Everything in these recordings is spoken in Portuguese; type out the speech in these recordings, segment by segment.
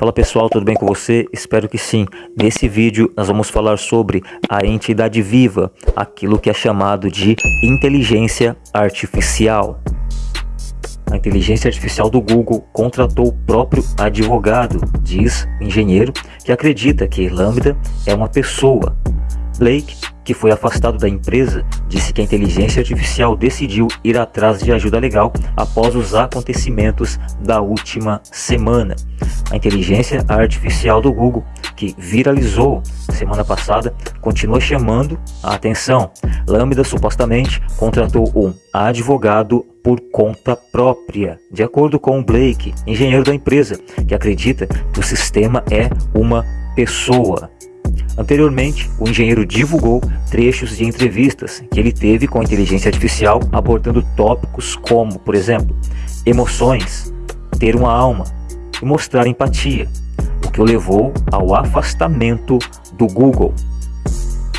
Fala pessoal, tudo bem com você? Espero que sim. Nesse vídeo nós vamos falar sobre a entidade viva, aquilo que é chamado de inteligência artificial. A inteligência artificial do Google contratou o próprio advogado, diz o engenheiro, que acredita que Lambda é uma pessoa. Blake que foi afastado da empresa, disse que a inteligência artificial decidiu ir atrás de ajuda legal após os acontecimentos da última semana. A inteligência artificial do Google, que viralizou semana passada, continua chamando a atenção. Lambda supostamente contratou um advogado por conta própria, de acordo com Blake, engenheiro da empresa, que acredita que o sistema é uma pessoa. Anteriormente, o engenheiro divulgou trechos de entrevistas que ele teve com a inteligência artificial abordando tópicos como, por exemplo, emoções, ter uma alma e mostrar empatia, o que o levou ao afastamento do Google.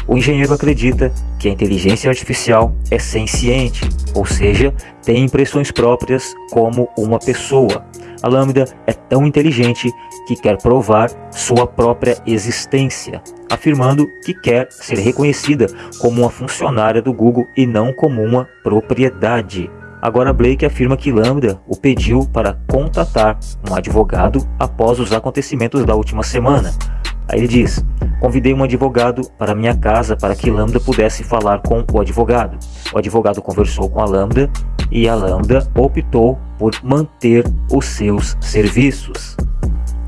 O engenheiro acredita que a inteligência artificial é senciente, ou seja, tem impressões próprias como uma pessoa. A Lambda é tão inteligente que quer provar sua própria existência, afirmando que quer ser reconhecida como uma funcionária do Google e não como uma propriedade. Agora Blake afirma que Lambda o pediu para contatar um advogado após os acontecimentos da última semana. Aí ele diz, convidei um advogado para minha casa para que Lambda pudesse falar com o advogado. O advogado conversou com a Lambda e a Lambda optou por manter os seus serviços.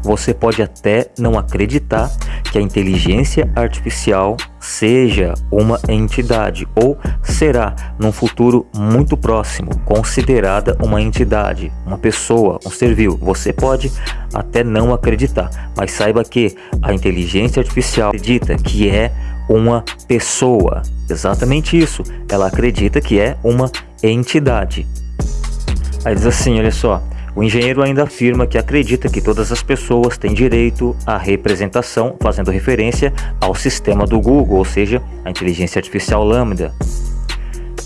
Você pode até não acreditar que a inteligência artificial seja uma entidade ou será, num futuro muito próximo, considerada uma entidade, uma pessoa, um ser vivo. Você pode até não acreditar, mas saiba que a inteligência artificial acredita que é uma pessoa. Exatamente isso. Ela acredita que é uma entidade. Aí diz assim, olha só. O engenheiro ainda afirma que acredita que todas as pessoas têm direito à representação, fazendo referência ao sistema do Google, ou seja, a inteligência artificial Lambda.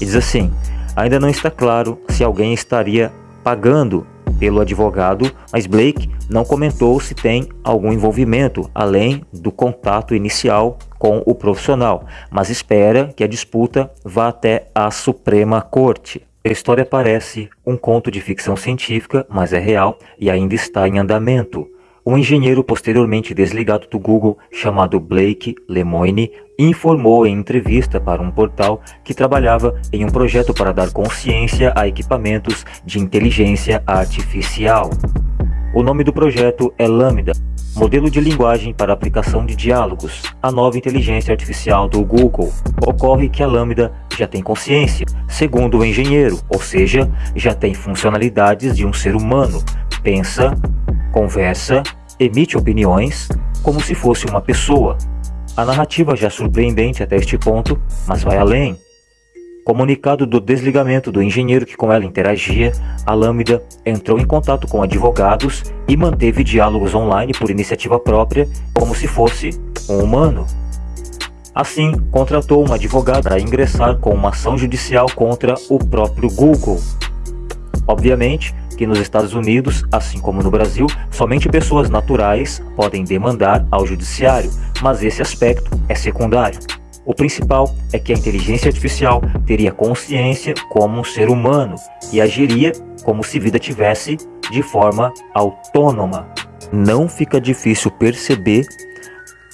E diz assim, ainda não está claro se alguém estaria pagando pelo advogado, mas Blake não comentou se tem algum envolvimento além do contato inicial com o profissional, mas espera que a disputa vá até a Suprema Corte. A história parece um conto de ficção científica, mas é real e ainda está em andamento. Um engenheiro posteriormente desligado do Google, chamado Blake Lemoine, informou em entrevista para um portal que trabalhava em um projeto para dar consciência a equipamentos de inteligência artificial. O nome do projeto é Lambda, modelo de linguagem para aplicação de diálogos, a nova inteligência artificial do Google. Ocorre que a Lambda já tem consciência, segundo o engenheiro, ou seja, já tem funcionalidades de um ser humano, pensa, conversa, emite opiniões, como se fosse uma pessoa. A narrativa já é surpreendente até este ponto, mas vai além. Comunicado do desligamento do engenheiro que com ela interagia, a Lambda entrou em contato com advogados e manteve diálogos online por iniciativa própria, como se fosse um humano. Assim, contratou uma advogada para ingressar com uma ação judicial contra o próprio Google. Obviamente que nos Estados Unidos, assim como no Brasil, somente pessoas naturais podem demandar ao judiciário, mas esse aspecto é secundário. O principal é que a inteligência artificial teria consciência como um ser humano e agiria como se vida tivesse de forma autônoma. Não fica difícil perceber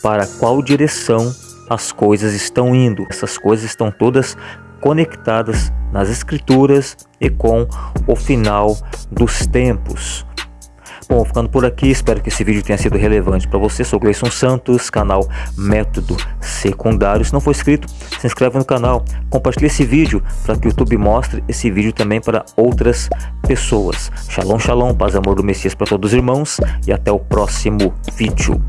para qual direção as coisas estão indo. Essas coisas estão todas conectadas nas escrituras e com o final dos tempos. Bom, ficando por aqui, espero que esse vídeo tenha sido relevante para você. Sou Gleison Santos, canal Método Secundário. Se não for inscrito, se inscreve no canal, compartilhe esse vídeo para que o YouTube mostre esse vídeo também para outras pessoas. Shalom, shalom, paz e amor do Messias para todos os irmãos e até o próximo vídeo.